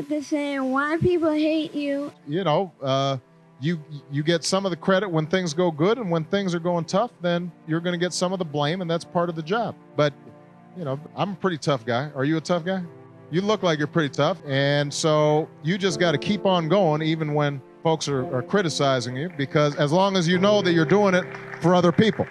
have to say why people hate you. You know, uh, you you get some of the credit when things go good, and when things are going tough, then you're going to get some of the blame, and that's part of the job. But you know, I'm a pretty tough guy. Are you a tough guy? You look like you're pretty tough, and so you just got to keep on going, even when folks are, are criticizing you, because as long as you know that you're doing it for other people.